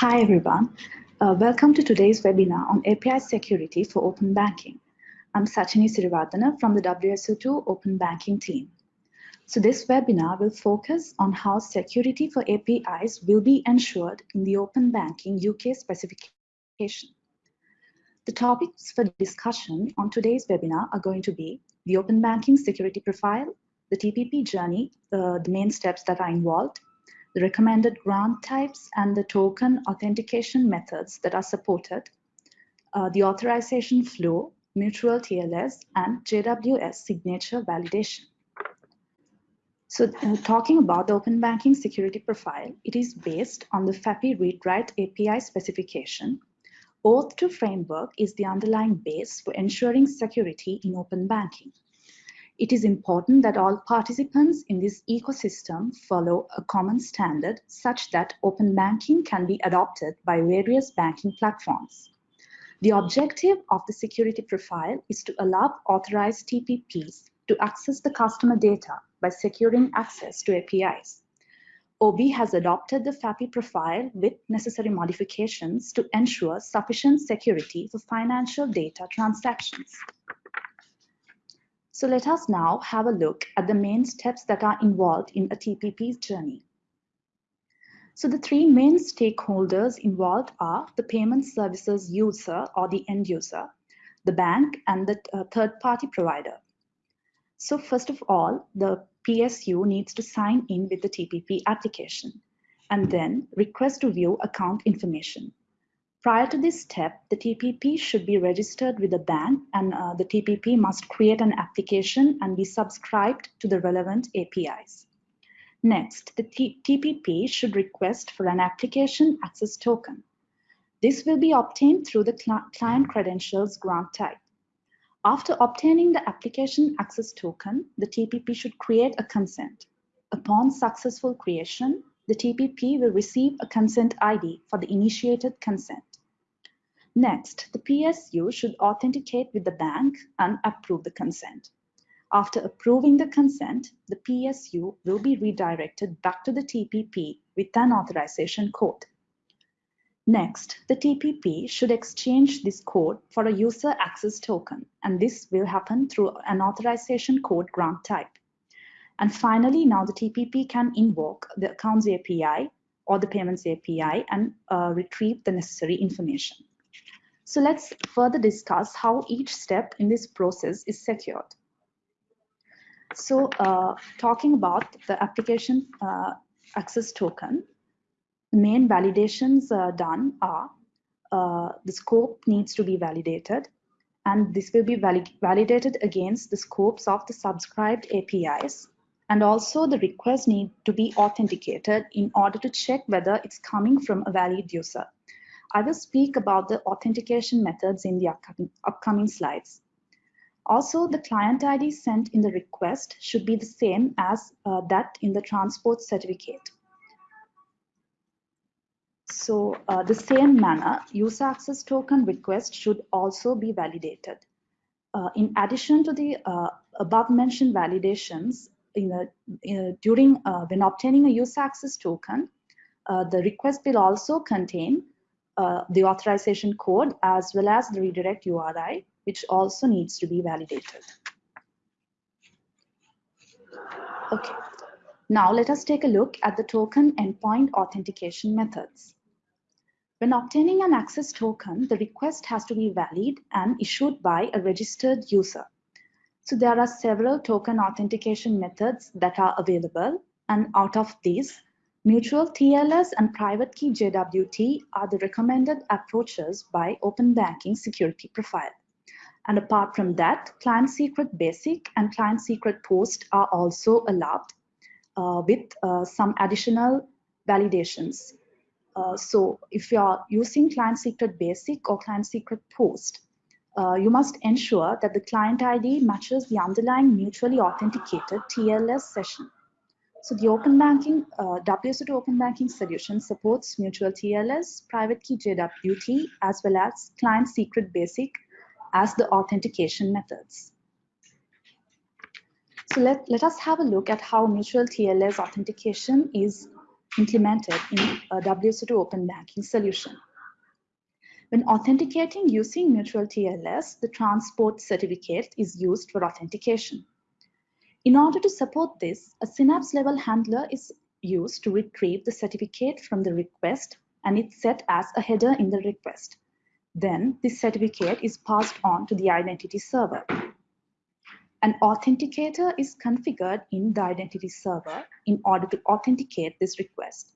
Hi everyone. Uh, welcome to today's webinar on API security for open banking. I'm Sachini Sirivardhana from the WSO2 Open Banking team. So this webinar will focus on how security for APIs will be ensured in the open banking UK specification. The topics for discussion on today's webinar are going to be the open banking security profile, the TPP journey, the, the main steps that are involved, the recommended grant types and the token authentication methods that are supported, uh, the authorization flow, mutual TLS, and JWS signature validation. So uh, talking about the open banking security profile, it is based on the FAPI read-write API specification. OAuth2 framework is the underlying base for ensuring security in open banking. It is important that all participants in this ecosystem follow a common standard such that open banking can be adopted by various banking platforms. The objective of the security profile is to allow authorized TPPs to access the customer data by securing access to APIs. OB has adopted the FAPI profile with necessary modifications to ensure sufficient security for financial data transactions. So let us now have a look at the main steps that are involved in a TPP journey. So the three main stakeholders involved are the payment services user or the end user, the bank and the uh, third party provider. So first of all, the PSU needs to sign in with the TPP application and then request to view account information. Prior to this step, the TPP should be registered with the bank and uh, the TPP must create an application and be subscribed to the relevant APIs. Next, the T TPP should request for an application access token. This will be obtained through the cl client credentials grant type. After obtaining the application access token, the TPP should create a consent. Upon successful creation, the TPP will receive a consent ID for the initiated consent. Next, the PSU should authenticate with the bank and approve the consent. After approving the consent, the PSU will be redirected back to the TPP with an authorization code. Next, the TPP should exchange this code for a user access token, and this will happen through an authorization code grant type. And finally, now the TPP can invoke the accounts API or the payments API and uh, retrieve the necessary information. So let's further discuss how each step in this process is secured. So uh, talking about the application uh, access token, the main validations uh, done are uh, the scope needs to be validated and this will be valid validated against the scopes of the subscribed APIs and also the request need to be authenticated in order to check whether it's coming from a valid user. I will speak about the authentication methods in the upcoming, slides. Also, the client ID sent in the request should be the same as uh, that in the transport certificate. So uh, the same manner, user access token request should also be validated. Uh, in addition to the uh, above mentioned validations, in a, in a, during uh, when obtaining a user access token, uh, the request will also contain uh, the authorization code as well as the redirect URI, which also needs to be validated. Okay, now let us take a look at the token endpoint authentication methods. When obtaining an access token, the request has to be valid and issued by a registered user. So there are several token authentication methods that are available and out of these, Mutual TLS and private key JWT are the recommended approaches by open banking security profile. And apart from that, client secret basic and client secret post are also allowed uh, with uh, some additional validations. Uh, so if you are using client secret basic or client secret post, uh, you must ensure that the client ID matches the underlying mutually authenticated TLS session. So the open banking, uh, WSO2 open banking solution supports mutual TLS, private key JWT, as well as client secret basic as the authentication methods. So let, let us have a look at how mutual TLS authentication is implemented in a WSO2 open banking solution. When authenticating using mutual TLS, the transport certificate is used for authentication. In order to support this, a Synapse level handler is used to retrieve the certificate from the request and it's set as a header in the request. Then this certificate is passed on to the identity server. An authenticator is configured in the identity server in order to authenticate this request.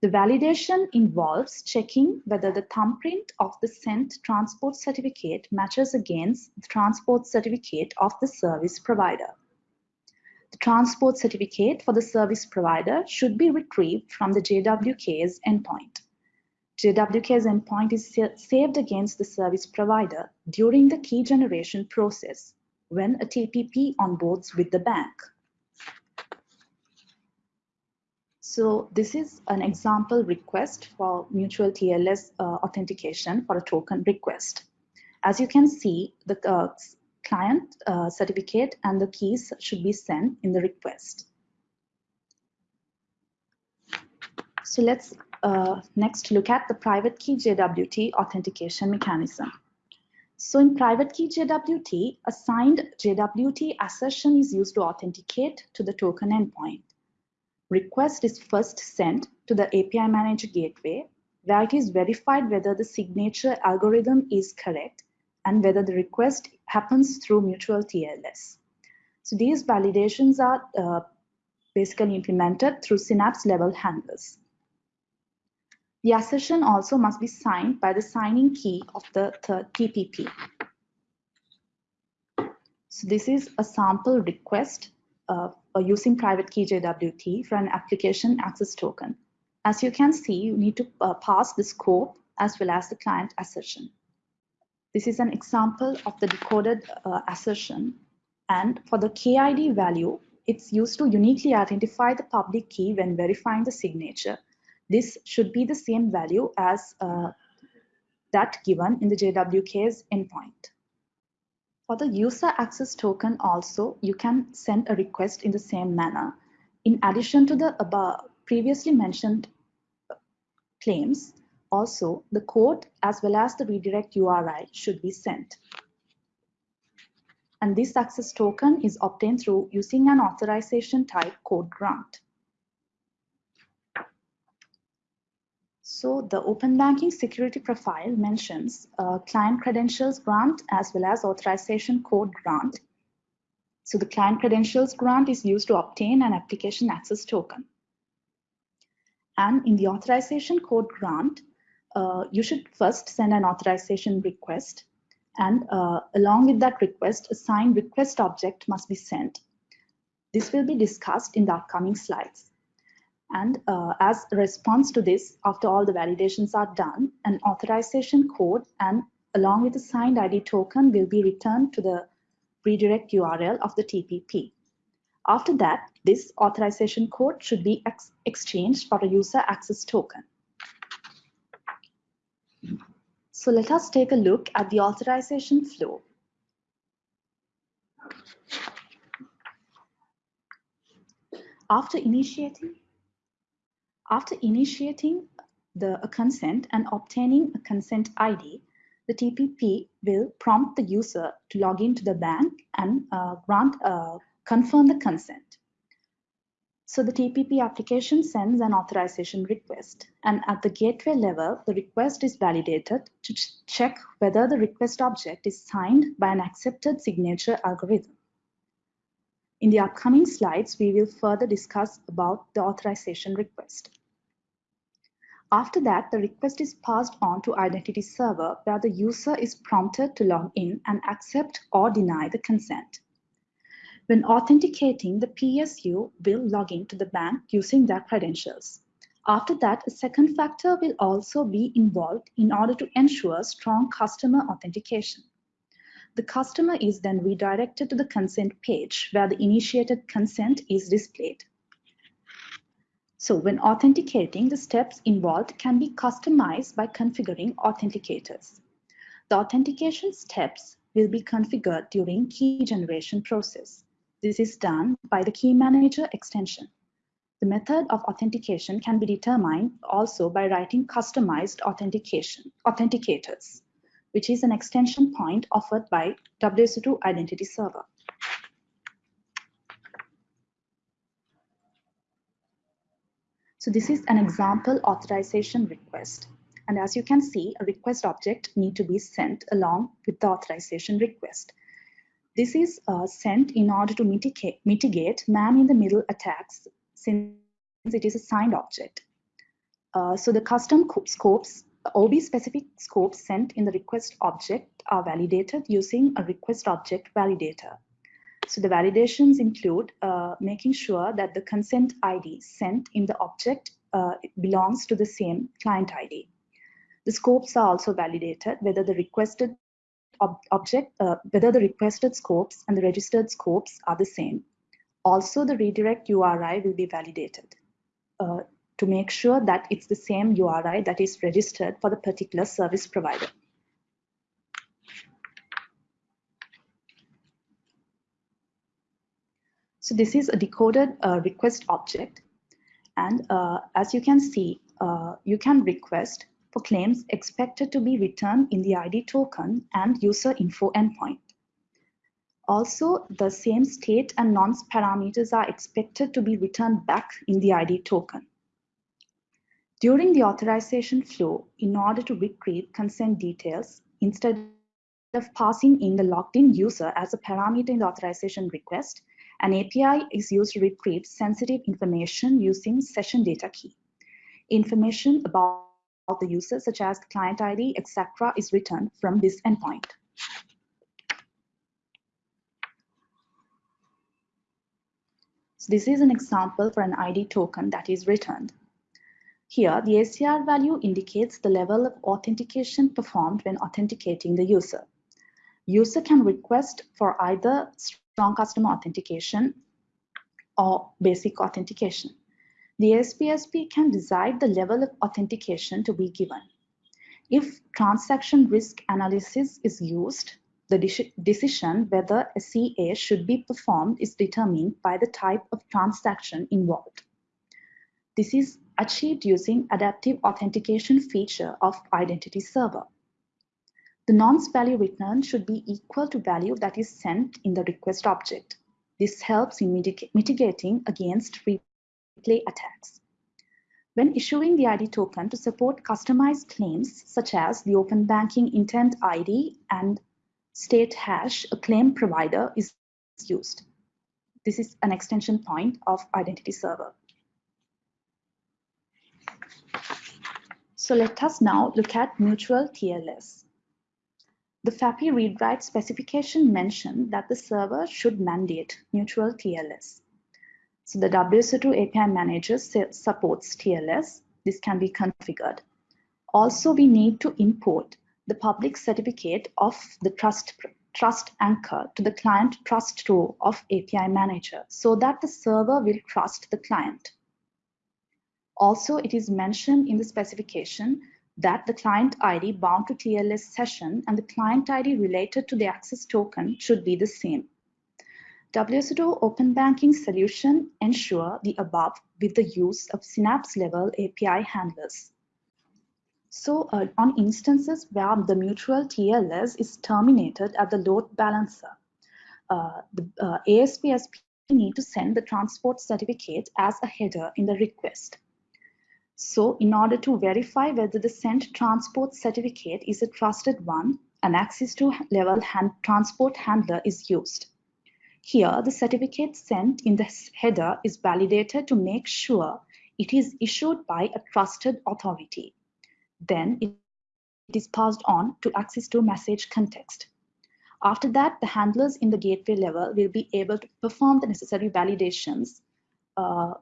The validation involves checking whether the thumbprint of the sent transport certificate matches against the transport certificate of the service provider. The transport certificate for the service provider should be retrieved from the JWKS endpoint. JWKS endpoint is saved against the service provider during the key generation process when a TPP onboards with the bank. So this is an example request for mutual TLS uh, authentication for a token request. As you can see, the uh, client uh, certificate and the keys should be sent in the request. So let's uh, next look at the private key JWT authentication mechanism. So in private key JWT, a signed JWT assertion is used to authenticate to the token endpoint. Request is first sent to the API Manager gateway, where it is verified whether the signature algorithm is correct and whether the request happens through mutual TLS. So these validations are uh, basically implemented through Synapse level handlers. The assertion also must be signed by the signing key of the third TPP. So this is a sample request uh, using private key JWT for an application access token. As you can see, you need to uh, pass the scope as well as the client assertion. This is an example of the decoded uh, assertion. And for the KID value, it's used to uniquely identify the public key when verifying the signature this should be the same value as uh, that given in the JWKS endpoint. For the user access token also, you can send a request in the same manner. In addition to the above previously mentioned claims, also the code as well as the redirect URI should be sent. And this access token is obtained through using an authorization type code grant. So the open banking security profile mentions uh, client credentials grant as well as authorization code grant. So the client credentials grant is used to obtain an application access token. And in the authorization code grant, uh, you should first send an authorization request. And uh, along with that request, a signed request object must be sent. This will be discussed in the upcoming slides. And uh, as a response to this, after all the validations are done, an authorization code and along with the signed ID token will be returned to the redirect URL of the TPP. After that, this authorization code should be ex exchanged for a user access token. So let us take a look at the authorization flow. After initiating after initiating the a consent and obtaining a consent ID, the TPP will prompt the user to log into the bank and uh, grant uh, confirm the consent. So the TPP application sends an authorization request and at the gateway level, the request is validated to ch check whether the request object is signed by an accepted signature algorithm. In the upcoming slides, we will further discuss about the authorization request. After that, the request is passed on to identity server where the user is prompted to log in and accept or deny the consent. When authenticating, the PSU will log in to the bank using their credentials. After that, a second factor will also be involved in order to ensure strong customer authentication. The customer is then redirected to the consent page where the initiated consent is displayed. So when authenticating, the steps involved can be customized by configuring authenticators. The authentication steps will be configured during key generation process. This is done by the key manager extension. The method of authentication can be determined also by writing customized authentication authenticators, which is an extension point offered by WSO2 Identity Server. So this is an example authorization request. And as you can see, a request object need to be sent along with the authorization request. This is uh, sent in order to mitigate, mitigate man-in-the-middle attacks since it is a signed object. Uh, so the custom scopes, OB-specific scopes sent in the request object are validated using a request object validator. So the validations include uh, making sure that the consent ID sent in the object uh, belongs to the same client ID. The scopes are also validated whether the requested ob object, uh, whether the requested scopes and the registered scopes are the same. Also, the redirect URI will be validated uh, to make sure that it's the same URI that is registered for the particular service provider. So this is a decoded uh, request object. And uh, as you can see, uh, you can request for claims expected to be returned in the ID token and user info endpoint. Also, the same state and nonce parameters are expected to be returned back in the ID token. During the authorization flow, in order to retrieve consent details, instead of passing in the logged in user as a parameter in the authorization request, an API is used to retrieve sensitive information using session data key. Information about the user, such as client ID, etc., is returned from this endpoint. So this is an example for an ID token that is returned. Here, the ACR value indicates the level of authentication performed when authenticating the user. User can request for either strong customer authentication or basic authentication. The ASPSP can decide the level of authentication to be given. If transaction risk analysis is used, the decision whether a CA should be performed is determined by the type of transaction involved. This is achieved using adaptive authentication feature of Identity Server. The nonce value returned should be equal to value that is sent in the request object. This helps in mitigating against attacks. When issuing the ID token to support customized claims such as the open banking intent ID and state hash, a claim provider is used. This is an extension point of Identity Server. So let us now look at mutual TLS. The FAPI read-write specification mentioned that the server should mandate mutual TLS. So the WSO2 API manager supports TLS. This can be configured. Also, we need to import the public certificate of the trust, trust anchor to the client trust store of API manager so that the server will trust the client. Also, it is mentioned in the specification that the client ID bound to TLS session and the client ID related to the access token should be the same. WSO2 Open Banking solution ensure the above with the use of Synapse level API handlers. So uh, on instances where the mutual TLS is terminated at the load balancer, uh, the uh, ASPSP need to send the transport certificate as a header in the request. So in order to verify whether the sent transport certificate is a trusted one, an Axis2 level hand transport handler is used. Here, the certificate sent in the header is validated to make sure it is issued by a trusted authority. Then it is passed on to Axis2 message context. After that, the handlers in the gateway level will be able to perform the necessary validations uh,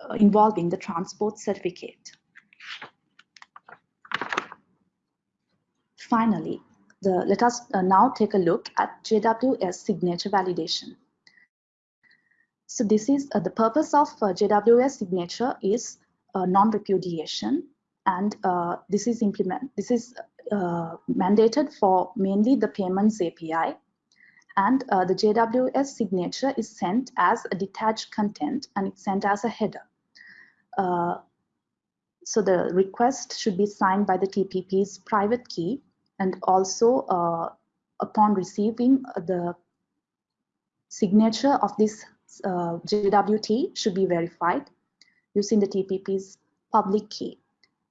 uh, involving the transport certificate. Finally, the, let us uh, now take a look at JWS signature validation. So this is uh, the purpose of uh, JWS signature is non-repudiation and this is implement this is mandated for mainly the payments API and uh, the JWS signature is sent as a detached content and it's sent as a header. Uh, so the request should be signed by the TPP's private key and also uh, upon receiving the signature of this uh, JWT should be verified using the TPP's public key.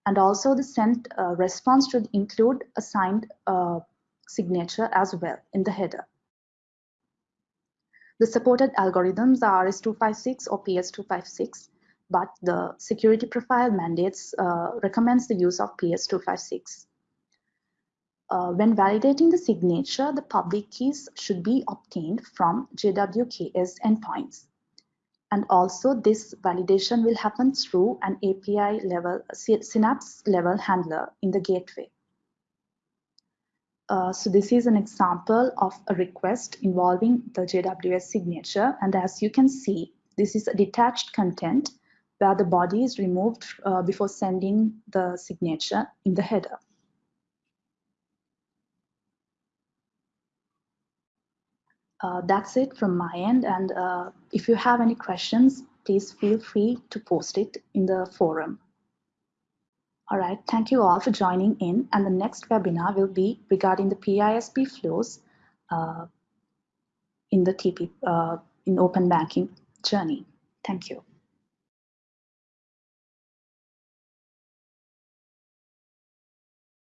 And also the sent uh, response should include a signed uh, signature as well in the header. The supported algorithms are RS256 or PS256, but the security profile mandates uh, recommends the use of PS256. Uh, when validating the signature, the public keys should be obtained from JWKS endpoints. And also this validation will happen through an API level, Synapse level handler in the gateway. Uh, so this is an example of a request involving the JWS signature. And as you can see, this is a detached content where the body is removed uh, before sending the signature in the header. Uh, that's it from my end. And uh, if you have any questions, please feel free to post it in the forum. All right, thank you all for joining in. And the next webinar will be regarding the PISP flows uh, in the TP uh, in open banking journey. Thank you.